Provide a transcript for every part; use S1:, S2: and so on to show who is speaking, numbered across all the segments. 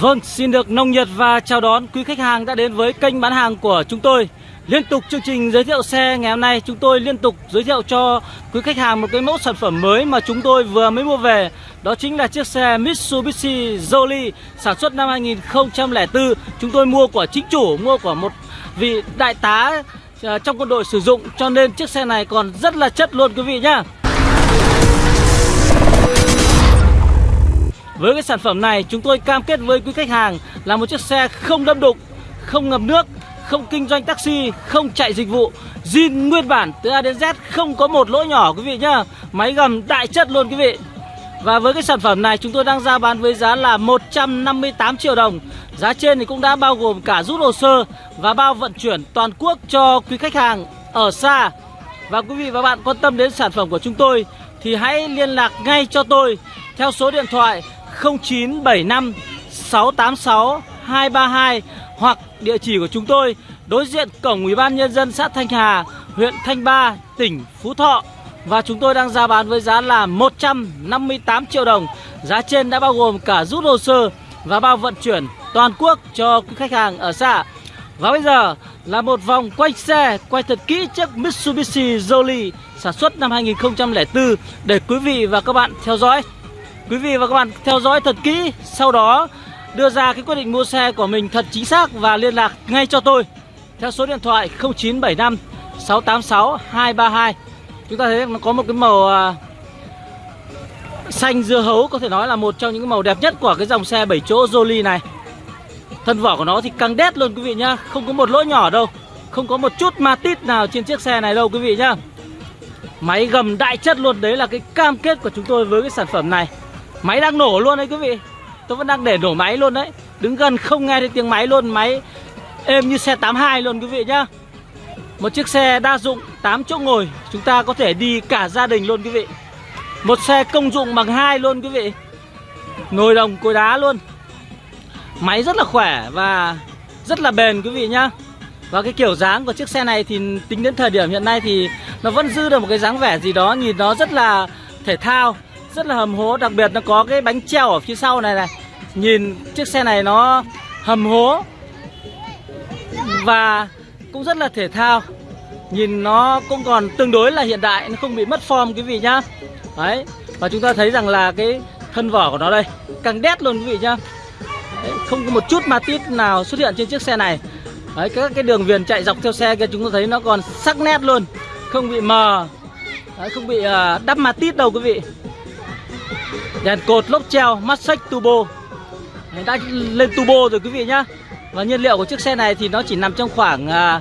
S1: Vâng, xin được nồng nhiệt và chào đón quý khách hàng đã đến với kênh bán hàng của chúng tôi. Liên tục chương trình giới thiệu xe ngày hôm nay chúng tôi liên tục giới thiệu cho quý khách hàng một cái mẫu sản phẩm mới mà chúng tôi vừa mới mua về. Đó chính là chiếc xe Mitsubishi Jolie sản xuất năm 2004. Chúng tôi mua của chính chủ, mua của một vị đại tá à, trong quân đội sử dụng cho nên chiếc xe này còn rất là chất luôn quý vị nhá. Với cái sản phẩm này chúng tôi cam kết với quý khách hàng là một chiếc xe không đâm đục, không ngập nước, không kinh doanh taxi, không chạy dịch vụ. Zin nguyên bản từ A đến Z không có một lỗ nhỏ quý vị nhá. Máy gầm đại chất luôn quý vị. Và với cái sản phẩm này chúng tôi đang ra bán với giá là 158 triệu đồng. Giá trên thì cũng đã bao gồm cả rút hồ sơ và bao vận chuyển toàn quốc cho quý khách hàng ở xa. Và quý vị và bạn quan tâm đến sản phẩm của chúng tôi thì hãy liên lạc ngay cho tôi theo số điện thoại 0975 686 232 hoặc địa chỉ của chúng tôi đối diện cổng Ủy ban nhân dân xã Thanh Hà, huyện Thanh Ba, tỉnh Phú Thọ và chúng tôi đang ra bán với giá là 158 triệu đồng. Giá trên đã bao gồm cả rút hồ sơ và bao vận chuyển toàn quốc cho quý khách hàng ở xa Và bây giờ là một vòng quay xe quay thật kỹ chiếc Mitsubishi Jolly sản xuất năm 2004 để quý vị và các bạn theo dõi. Quý vị và các bạn theo dõi thật kỹ, Sau đó đưa ra cái quyết định mua xe của mình thật chính xác Và liên lạc ngay cho tôi Theo số điện thoại 0975 686 232 Chúng ta thấy nó có một cái màu à, Xanh dưa hấu Có thể nói là một trong những màu đẹp nhất Của cái dòng xe 7 chỗ Jolly này. Thân vỏ của nó thì căng đét luôn quý vị nhá, Không có một lỗ nhỏ đâu, Không có một chút ma tít nào trên chiếc xe này đâu quý vị nhá. Máy gầm đại chất luôn, Đấy là cái cam kết của chúng tôi với cái sản phẩm này. Máy đang nổ luôn đấy quý vị. Tôi vẫn đang để nổ máy luôn đấy. Đứng gần không nghe thấy tiếng máy luôn. Máy êm như xe 82 luôn quý vị nhá. Một chiếc xe đa dụng 8 chỗ ngồi. Chúng ta có thể đi cả gia đình luôn quý vị. Một xe công dụng bằng hai luôn quý vị. Nồi đồng, cối đá luôn. Máy rất là khỏe và rất là bền quý vị nhá. Và cái kiểu dáng của chiếc xe này thì tính đến thời điểm hiện nay thì Nó vẫn giữ được một cái dáng vẻ gì đó, Nhìn nó rất là thể thao rất là hầm hố đặc biệt nó có cái bánh treo ở phía sau này này. Nhìn chiếc xe này nó hầm hố và cũng rất là thể thao. Nhìn nó cũng còn tương đối là hiện đại nó không bị mất form quý vị nhá. Đấy và chúng ta thấy rằng là cái thân vỏ của nó đây càng đét luôn quý vị nhá. Đấy, không có một chút ma tít nào xuất hiện trên chiếc xe này. Đấy các cái đường viền chạy dọc theo xe kia chúng ta thấy nó còn sắc nét luôn không bị mờ. Đấy, không bị uh, đắp ma tít đâu quý vị. Đèn cột lốp treo Massage Turbo. Đã lên turbo rồi quý vị nhá. Và nhiên liệu của chiếc xe này thì nó chỉ nằm trong khoảng à,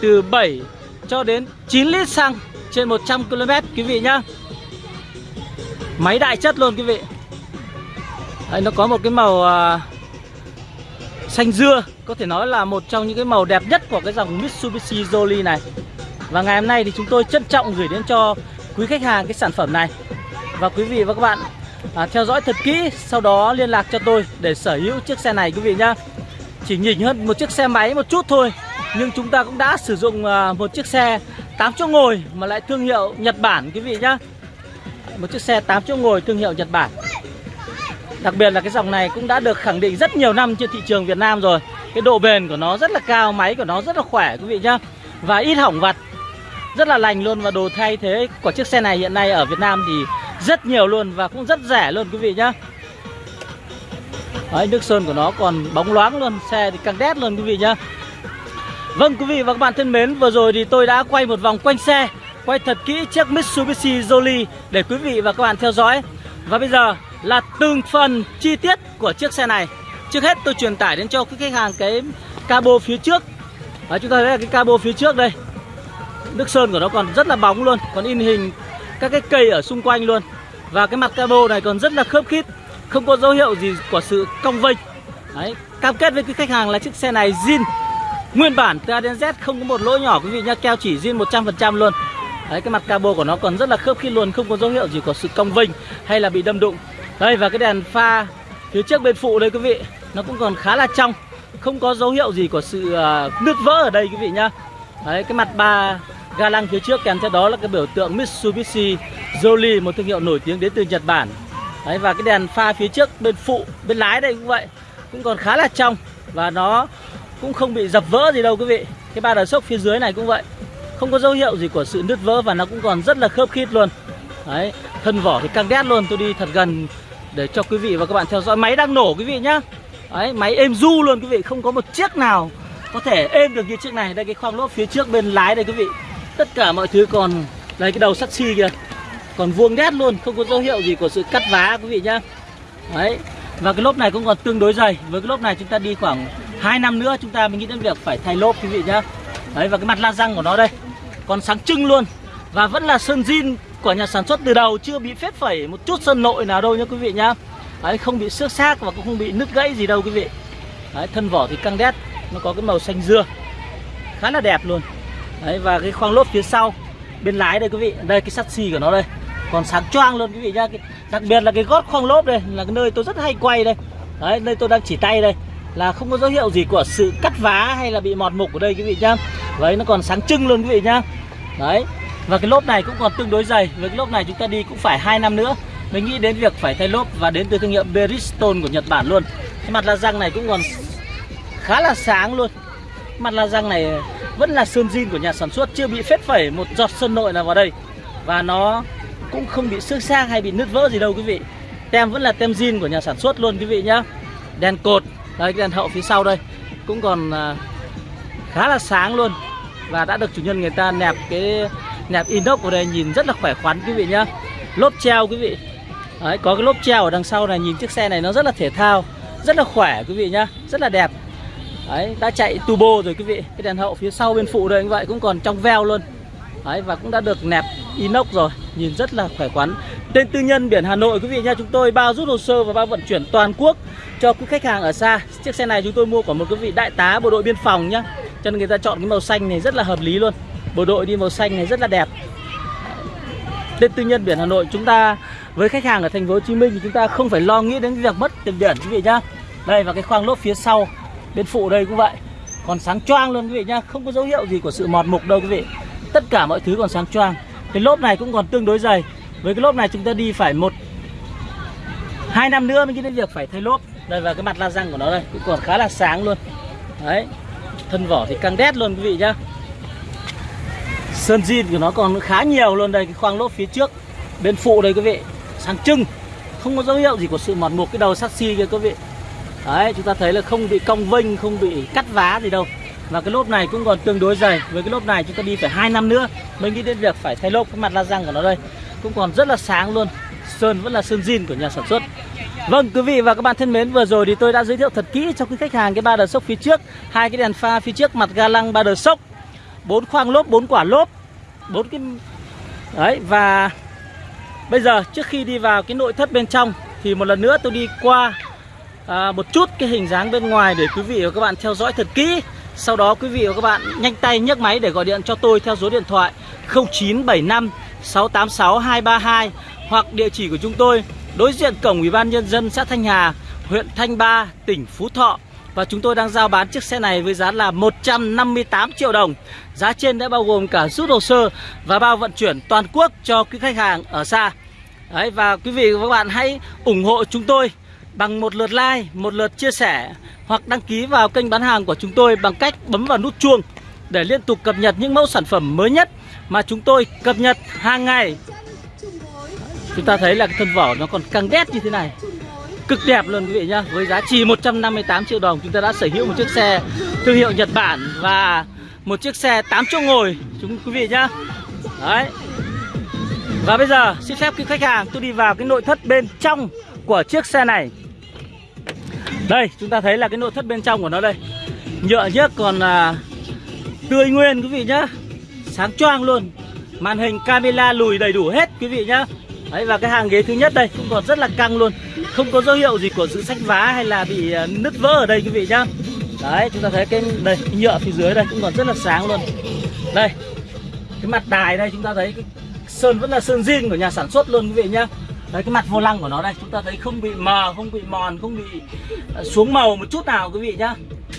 S1: Từ 7 cho đến 9 lít xăng Trên 100 km quý vị nhá. Máy đại chất luôn quý vị. Đấy, Nó có một cái màu à, Xanh dưa Có thể nói là một trong những cái màu đẹp nhất Của cái dòng Mitsubishi Jolly này. Và ngày hôm nay thì chúng tôi trân trọng gửi đến cho quý khách hàng cái sản phẩm này. Và quý vị và các bạn à, theo dõi thật kỹ sau đó liên lạc cho tôi để sở hữu chiếc xe này quý vị nhá. Chỉ nhỉnh hơn một chiếc xe máy một chút thôi nhưng chúng ta cũng đã sử dụng à, một chiếc xe 8 chỗ ngồi mà lại thương hiệu Nhật Bản quý vị nhá. Một chiếc xe 8 chỗ ngồi thương hiệu Nhật Bản. Đặc biệt là cái dòng này cũng đã được khẳng định rất nhiều năm trên thị trường Việt Nam rồi. Cái độ bền của nó rất là cao máy của nó rất là khỏe quý vị nhá. Và ít hỏng vặt rất là lành luôn và đồ thay thế của chiếc xe này hiện nay ở Việt Nam thì rất nhiều luôn và cũng rất rẻ luôn quý vị nhá. Đấy, nước sơn của nó còn bóng loáng luôn Xe thì càng đét luôn quý vị nhá. Vâng quý vị và các bạn thân mến Vừa rồi thì tôi đã quay một vòng quanh xe Quay thật kỹ chiếc Mitsubishi Jolly Để quý vị và các bạn theo dõi. Và bây giờ là từng phần chi tiết của chiếc xe này. Trước hết tôi truyền tải đến cho quý khách hàng cái cabo phía trước. Đấy, Chúng ta thấy là cái cabo phía trước đây. Nước sơn của nó còn rất là bóng luôn Còn in hình các cái cây ở xung quanh luôn. Và cái mặt cabo này còn rất là khớp khít Không có dấu hiệu gì của sự cong vênh. Đấy, cam kết với cái khách hàng là chiếc xe này zin. Nguyên bản từ A đến Z không có một lỗ nhỏ quý vị nhá Keo chỉ zin 100% luôn. Đấy, cái mặt cabo của nó còn rất là khớp khít luôn Không có dấu hiệu gì của sự cong vênh hay là bị đâm đụng. Đây và cái đèn pha phía trước bên phụ đây quý vị Nó cũng còn khá là trong. Không có dấu hiệu gì của sự uh, nứt vỡ ở đây quý vị nhá. Đấy, cái mặt ba ga lăng phía trước kèm theo đó là cái biểu tượng Mitsubishi Jolly một thương hiệu nổi tiếng đến từ Nhật Bản. Đấy, và cái đèn pha phía trước bên phụ bên lái đây cũng vậy cũng còn khá là trong và nó cũng không bị dập vỡ gì đâu quý vị. Cái ba đờ sốc phía dưới này cũng vậy không có dấu hiệu gì của sự nứt vỡ và nó cũng còn rất là khớp khít luôn. Đấy thân vỏ thì căng đét luôn tôi đi thật gần để cho quý vị và các bạn theo dõi. Máy đang nổ quý vị nhá. Đấy máy êm du luôn quý vị không có một chiếc nào có thể êm được như chiếc này. Đây cái khoang lốp phía trước bên lái đây quý vị tất cả mọi thứ còn đây cái đầu sắt xi kìa. Còn vuông đét luôn, không có dấu hiệu gì của sự cắt vá, quý vị nhá. Đấy, và cái lốp này cũng còn tương đối dày. Với cái lốp này chúng ta đi khoảng 2 năm nữa chúng ta mới nghĩ đến việc phải thay lốp, quý vị nhá. Đấy, và cái mặt la răng của nó đây, còn sáng trưng luôn. Và vẫn là sơn zin của nhà sản xuất từ đầu, chưa bị phết phẩy một chút sơn nội nào đâu nhá, quý vị nhá. Đấy, không bị xước xác và cũng không bị nứt gãy gì đâu, quý vị. Đấy, thân vỏ thì căng đét, nó có cái màu xanh dưa. Khá là đẹp luôn đấy, và cái khoang lốp phía sau, bên lái đây quý vị. Đây, cái sắt xì của nó đây. Còn sáng choang luôn quý vị nhá. Đặc biệt là cái gót khoang lốp đây là cái nơi tôi rất hay quay đây. Đấy, nơi tôi đang chỉ tay đây. Là không có dấu hiệu gì của sự cắt vá hay là bị mọt mục ở đây quý vị nhá. Đấy, nó còn sáng trưng luôn quý vị nhá. Đấy, và cái lốp này cũng còn tương đối dày. Với cái lốp này chúng ta đi cũng phải hai năm nữa mình nghĩ đến việc phải thay lốp và đến từ thương hiệu Bridgestone của Nhật Bản luôn. Cái mặt la răng này cũng còn khá là sáng luôn. Mặt la răng này vẫn là sơn zin của nhà sản xuất chưa bị phết phẩy một giọt sơn nội nào vào đây. Và nó cũng không bị xước sang hay bị nứt vỡ gì đâu quý vị. Tem vẫn là tem zin của nhà sản xuất luôn quý vị nhá. Đèn cột đây cái đèn hậu phía sau đây cũng còn à, khá là sáng luôn. Và đã được chủ nhân người ta nẹp cái nẹp inox vào đây nhìn rất là khỏe khoắn quý vị nhá. Lốp treo quý vị. Đấy, có cái lốp treo ở đằng sau này nhìn chiếc xe này nó rất là thể thao rất là khỏe quý vị nhá. Rất là đẹp. Đấy, đã chạy turbo rồi quý vị. Cái đèn hậu phía sau bên phụ đây như vậy cũng còn trong veo luôn. Đấy, và cũng đã được nẹp inox rồi. Nhìn rất là khỏe khoắn. Tên tư nhân biển Hà Nội quý vị nha chúng tôi bao rút hồ sơ và bao vận chuyển toàn quốc cho quý khách hàng ở xa. Chiếc xe này chúng tôi mua của một quý vị đại tá bộ đội biên phòng nhá. Cho nên người ta chọn cái màu xanh này rất là hợp lý luôn. Bộ đội đi màu xanh này rất là đẹp. Tên tư nhân biển Hà Nội chúng ta với khách hàng ở thành phố Hồ Chí Minh thì chúng ta không phải lo nghĩ đến việc mất tiền biển quý vị nhá. Đây và cái khoang lốp phía sau bên phụ đây cũng vậy. Còn sáng choang luôn quý vị nhá, không có dấu hiệu gì của sự mọt mục đâu quý vị. Tất cả mọi thứ còn sáng choang. Cái lốp này cũng còn tương đối dày. Với cái lốp này chúng ta đi phải một, hai năm nữa mới đến việc phải thay lốp. Đây, và cái mặt la răng của nó đây cũng còn khá là sáng luôn. Đấy, thân vỏ thì căng đét luôn quý vị nhá. Sơn zin của nó còn khá nhiều luôn đây, cái khoang lốp phía trước. Bên phụ đây quý vị, sáng trưng. Không có dấu hiệu gì của sự mọt mục cái đầu sắt xi kia quý vị đấy, chúng ta thấy là không bị cong vênh, không bị cắt vá gì đâu. Và cái lốp này cũng còn tương đối dày. Với cái lốp này chúng ta đi phải hai năm nữa mới nghĩ đến việc phải thay lốp. Cái mặt la răng của nó đây cũng còn rất là sáng luôn. Sơn vẫn là sơn zin của nhà sản xuất. Vâng quý vị và các bạn thân mến, vừa rồi thì tôi đã giới thiệu thật kỹ cho quý khách hàng cái ba đờ sốc phía trước, hai cái đèn pha phía trước mặt ga lăng ba đờ sốc. Bốn khoang lốp, bốn quả lốp, bốn cái đấy, và bây giờ trước khi đi vào cái nội thất bên trong thì một lần nữa tôi đi qua à, một chút cái hình dáng bên ngoài để quý vị và các bạn theo dõi thật kỹ sau đó quý vị và các bạn nhanh tay nhấc máy để gọi điện cho tôi theo số điện thoại 0975 686 232 hoặc địa chỉ của chúng tôi đối diện cổng Ủy ban nhân dân xã Thanh Hà, huyện Thanh Ba, tỉnh Phú Thọ. Và chúng tôi đang giao bán chiếc xe này với giá là 158 triệu đồng. Giá trên đã bao gồm cả rút hồ sơ và bao vận chuyển toàn quốc cho quý khách hàng ở xa. Đấy, và quý vị và các bạn hãy ủng hộ chúng tôi bằng một lượt like, một lượt chia sẻ hoặc đăng ký vào kênh bán hàng của chúng tôi bằng cách bấm vào nút chuông để liên tục cập nhật những mẫu sản phẩm mới nhất mà chúng tôi cập nhật hàng ngày. Chúng ta thấy là cái thân vỏ nó còn căng đét như thế này. Cực đẹp luôn quý vị nhá. Với giá chỉ 158 triệu đồng Chúng ta đã sở hữu một chiếc xe thương hiệu Nhật Bản Và một chiếc xe 8 chỗ ngồi Chúng quý vị nhá. Đấy. Và bây giờ xin phép quý khách hàng tôi đi vào cái nội thất bên trong của chiếc xe này. Đây chúng ta thấy là cái nội thất bên trong của nó đây. Nhựa nhất còn à, tươi nguyên quý vị nhá. Sáng choang luôn. Màn hình camera lùi đầy đủ hết quý vị nhá. Đấy và cái hàng ghế thứ nhất đây cũng còn rất là căng luôn. Không có dấu hiệu gì của sự sách vá hay là bị à, nứt vỡ ở đây quý vị nhá. Đấy chúng ta thấy cái đây cái nhựa phía dưới đây cũng còn rất là sáng luôn. Đây Cái mặt đài đây chúng ta thấy cái sơn vẫn là sơn zin của nhà sản xuất luôn quý vị nhá. Đấy cái mặt vô lăng của nó đây chúng ta thấy không bị mờ, không bị mòn, không bị ờ, xuống màu một chút nào quý vị nhá.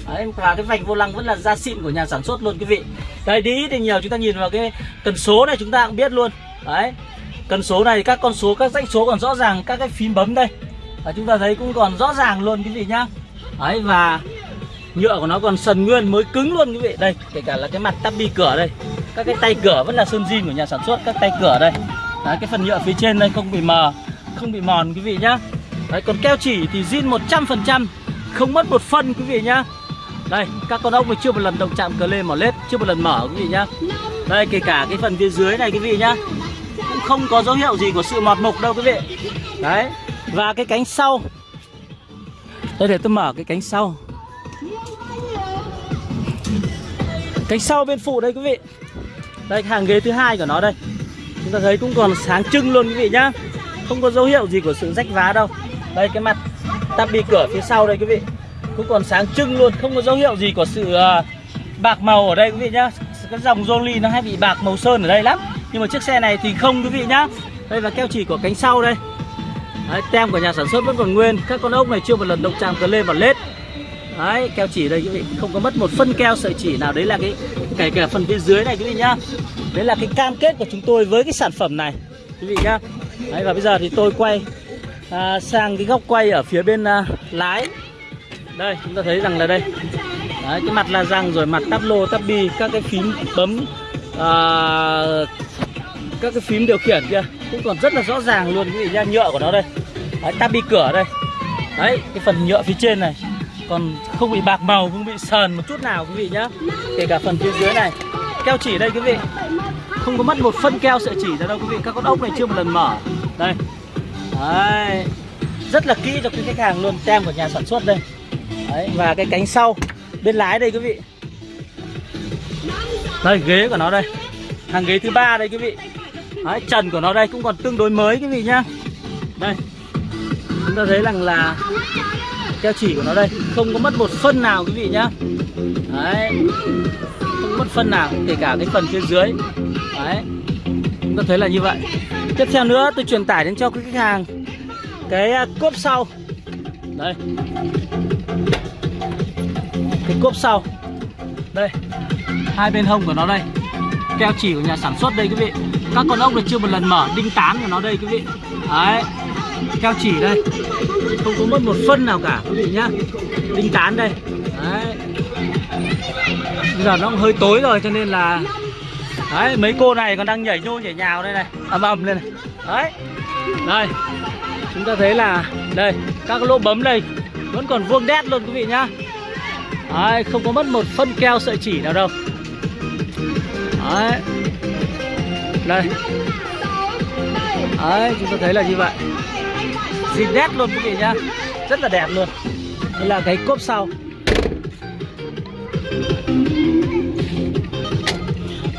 S1: Đấy, và cái vành vô lăng vẫn là da xịn của nhà sản xuất luôn quý vị. Đấy đi thì nhiều chúng ta nhìn vào cái cần số này chúng ta cũng biết luôn. Đấy Cần số này các con số các dãy số còn rõ ràng các cái phím bấm đây. Và chúng ta thấy cũng còn rõ ràng luôn quý vị nhá. Đấy và nhựa của nó còn sần nguyên mới cứng luôn quý vị. Đây kể cả là cái mặt tắp bi cửa đây. Các cái tay cửa vẫn là sơn zin của nhà sản xuất các tay cửa đây đấy, cái phần nhựa phía trên đây không bị mờ không bị mòn quý vị nhá. Đấy còn keo chỉ thì zin 100% không mất một phân quý vị nhá. Đây các con ốc này chưa một lần động chạm cờ lê mỏ lết chưa một lần mở quý vị nhá. Đây kể cả cái phần phía dưới này quý vị nhá cũng không có dấu hiệu gì của sự mọt mục đâu quý vị. Đấy và cái cánh sau. Đây để tôi mở cái cánh sau. Cánh sau bên phụ đây quý vị. Đây hàng ghế thứ hai của nó đây. Chúng ta thấy cũng còn sáng trưng luôn quý vị nhá. Không có dấu hiệu gì của sự rách vá đâu. Đây cái mặt tắp bi cửa phía sau đây quý vị. Cũng còn sáng trưng luôn Không có dấu hiệu gì của sự à, bạc màu ở đây quý vị nhá. Cái dòng Jolly nó hay bị bạc màu sơn ở đây lắm. Nhưng mà chiếc xe này thì không quý vị nhá. Đây là keo chỉ của cánh sau đây. Đấy, tem của nhà sản xuất vẫn còn nguyên. Các con ốc này chưa một lần động chạm cờ lên và lết. Đấy, keo chỉ đây quý vị. Không có mất một phân keo sợi chỉ nào. Đấy là cái kể cả phần phía dưới này quý vị nhá. Đấy là cái cam kết của chúng tôi với cái sản phẩm này. Quý vị nhá. Đấy, và bây giờ thì tôi quay à, sang cái góc quay ở phía bên à, lái. Đây, chúng ta thấy rằng là đây. Đấy, cái mặt la răng rồi mặt tắp lô, tắp bi Các cái phím bấm à, Các cái phím điều khiển kia. Cũng còn rất là rõ ràng luôn quý vị nhá Nhựa của nó đây. Đấy, tắp bi cửa đây. Đấy, cái phần nhựa phía trên này. Còn không bị bạc màu không bị sờn một chút nào quý vị nhá. Kể cả phần phía dưới này. Keo chỉ đây quý vị không có mất một phân keo sợi chỉ ra đâu quý vị. Các con ốc này chưa một lần mở. Đây. Đấy. Rất là kỹ cho quý khách hàng luôn. Tem của nhà sản xuất đây. Đấy và cái cánh sau bên lái đây quý vị. Đây ghế của nó đây. Hàng ghế thứ ba đây quý vị. Đấy, trần của nó đây cũng còn tương đối mới quý vị nhá. Đây. Chúng ta thấy rằng là keo chỉ của nó đây không có mất một phân nào quý vị nhá. Đấy. Không mất phân nào kể cả cái phần phía dưới chúng ta thấy là như vậy. Tiếp theo nữa, tôi truyền tải đến cho quý khách hàng cái à, cốp sau. Đây. Cái cốp sau. Đây. Hai bên hông của nó đây. Keo chỉ của nhà sản xuất đây, quý vị. Các con ốc này chưa một lần mở, đinh tán của nó đây, quý vị. Đấy. Keo chỉ đây. Không có mất một phân nào cả, quý vị nhá. Đinh tán đây. Đấy. Bây giờ nó cũng hơi tối rồi, cho nên là đấy mấy cô này còn đang nhảy nhô nhảy nhào đây này. Ầm ầm lên này. Đấy. Đây chúng ta thấy là đây các lỗ bấm đây vẫn còn vuông đét luôn quý vị nhá. Đấy không có mất một phân keo sợi chỉ nào đâu. Đấy. Đây. Đấy chúng ta thấy là như vậy. Zin đét luôn quý vị nhá. Rất là đẹp luôn. Đây là cái cốp sau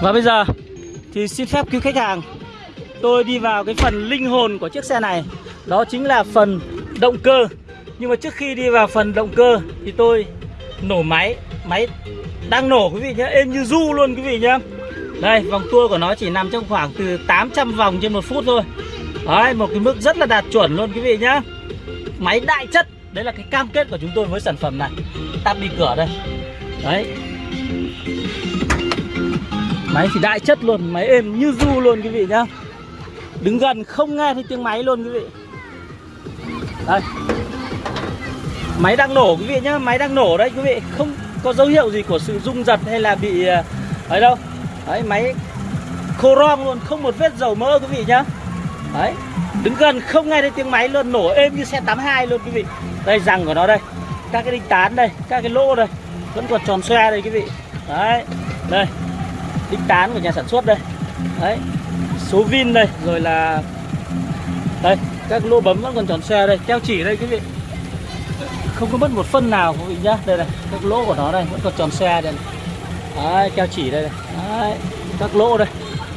S1: và bây giờ thì xin phép quý khách hàng. Tôi đi vào cái phần linh hồn của chiếc xe này. Đó chính là phần động cơ. Nhưng mà trước khi đi vào phần động cơ thì tôi nổ máy. Máy đang nổ quý vị nhé. Êm như du luôn quý vị nhé. Đây vòng tua của nó chỉ nằm trong khoảng từ 800 vòng trên một phút thôi. Đấy, một cái mức rất là đạt chuẩn luôn quý vị nhá Máy đại chất. Đấy là cái cam kết của chúng tôi với sản phẩm này. Tắt đi cửa đây. Đấy. Máy thì đại chất luôn, Máy êm như du luôn quý vị nhá. Đứng gần không nghe thấy tiếng máy luôn quý vị. Đây. Máy đang nổ quý vị nhá, Máy đang nổ đấy quý vị. Không có dấu hiệu gì của sự rung giật hay là bị ờ, ấy đâu. Đấy, máy khô rong luôn, Không một vết dầu mỡ quý vị nhá. Đấy. Đứng gần không nghe thấy tiếng máy luôn, Nổ êm như xe 82 luôn quý vị. Đây, răng của nó đây. Các cái đinh tán đây, Các cái lỗ đây. Vẫn còn tròn xoe đây quý vị. Đấy. Đây. Đinh tán của nhà sản xuất đây. Đấy, Số vin đây, Rồi là, Đây, Các lỗ bấm vẫn còn tròn xe đây. Keo chỉ đây, quý vị. Không có mất một phân nào, quý vị nhá. Đây này, Các lỗ của nó đây, Vẫn còn tròn xe đây này. Đấy, Keo chỉ đây này. Đấy, Các lỗ đây,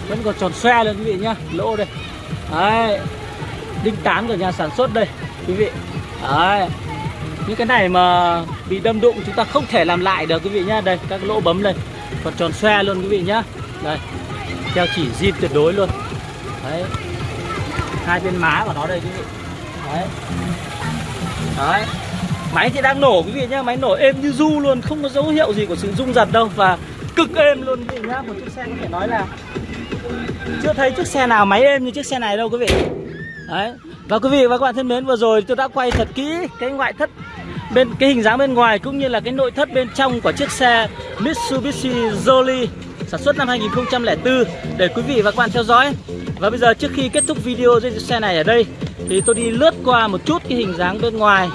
S1: Vẫn còn tròn xe luôn, quý vị nhá. Lỗ đây. Đấy, Đinh tán của nhà sản xuất đây, Quý vị. Đấy, Những cái này mà bị đâm đụng chúng ta không thể làm lại được, quý vị nhá. Đây, các lỗ bấm đây. Còn tròn xoe luôn quý vị nhá. Đây theo chỉ zin tuyệt đối luôn. Đấy. Hai bên má của nó đây quý vị. Đấy. Đấy. Máy thì đang nổ quý vị nhá, Máy nổ êm như du luôn, Không có dấu hiệu gì của sự rung giật đâu Và cực êm luôn quý vị nhá. Một chiếc xe có thể nói là chưa thấy chiếc xe nào máy êm như chiếc xe này đâu quý vị. Đấy. Và quý vị và các bạn thân mến, vừa rồi tôi đã quay thật kỹ cái ngoại thất bên cái hình dáng bên ngoài cũng như là cái nội thất bên trong của chiếc xe Mitsubishi Jolly sản xuất năm 2004 để quý vị và các bạn theo dõi. Và bây giờ trước khi kết thúc video giới thiệu xe này ở đây thì tôi đi lướt qua một chút cái hình dáng bên ngoài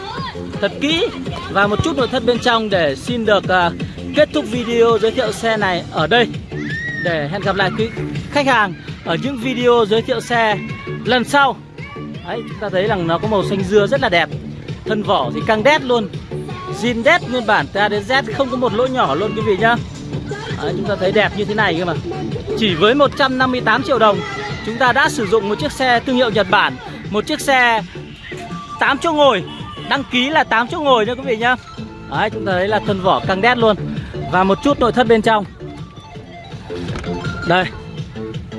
S1: thật kỹ và một chút nội thất bên trong để xin được uh, kết thúc video giới thiệu xe này ở đây. Để hẹn gặp lại quý khách hàng ở những video giới thiệu xe lần sau. Đấy, chúng ta thấy rằng nó có màu xanh dưa rất là đẹp. Thân vỏ thì căng đét luôn. Zin đét nguyên bản ta đến Z không có một lỗ nhỏ luôn quý vị nhá. Đấy, Chúng ta thấy đẹp như thế này cơ mà. Chỉ với 158 triệu đồng Chúng ta đã sử dụng một chiếc xe thương hiệu Nhật Bản Một chiếc xe 8 chỗ ngồi Đăng ký là 8 chỗ ngồi nha quý vị nhá. Đấy, chúng ta thấy là thân vỏ căng đét luôn. Và một chút nội thất bên trong. Đây.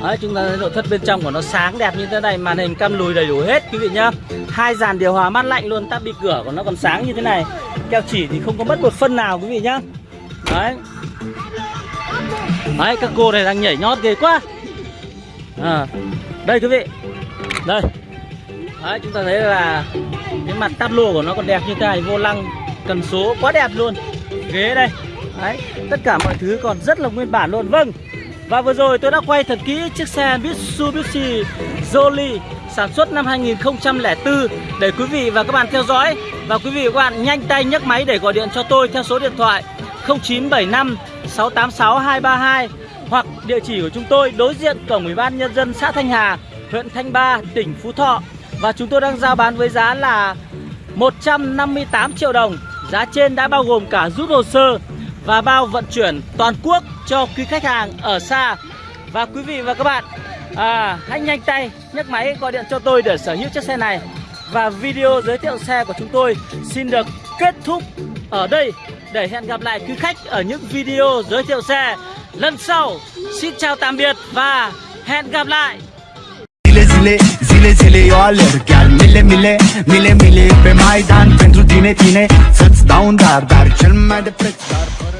S1: Đấy, chúng ta thấy nội thất bên trong của nó sáng đẹp như thế này Màn hình cam lùi đầy đủ hết quý vị nhá. Hai dàn điều hòa mát lạnh luôn Tắp bị cửa của nó còn sáng như thế này. Keo chỉ thì không có mất một phân nào quý vị nhá. Đấy. Đấy các cô này đang nhảy nhót ghê quá. À, Đây quý vị. Đây. Đấy chúng ta thấy là Cái mặt tắp lô của nó còn đẹp như thế này Vô lăng cần số quá đẹp luôn. Ghế đây. Đấy tất cả mọi thứ còn rất là nguyên bản luôn. Vâng và vừa rồi tôi đã quay thật kỹ chiếc xe Mitsubishi Jolly sản xuất năm 2004 để quý vị và các bạn theo dõi và quý vị và các bạn nhanh tay nhấc máy để gọi điện cho tôi theo số điện thoại 0975 686 232 hoặc địa chỉ của chúng tôi đối diện cổng Ủy ban nhân dân xã Thanh Hà, huyện Thanh Ba, tỉnh Phú Thọ và chúng tôi đang giao bán với giá là 158 triệu đồng. Giá trên đã bao gồm cả rút hồ sơ và bao vận chuyển toàn quốc cho quý khách hàng ở xa. Và quý vị và các bạn à, hãy nhanh tay nhấc máy gọi điện cho tôi để sở hữu chiếc xe này. Và video giới thiệu xe của chúng tôi xin được kết thúc ở đây để hẹn gặp lại quý khách ở những video giới thiệu xe lần sau. Xin chào tạm biệt và hẹn gặp lại.
S2: Zile zile, zile eu alerg Chiar mile mile, mile mile pe Maidan Pentru tine, tine, să-ți dau un dar Dar cel mai de preț, dar fără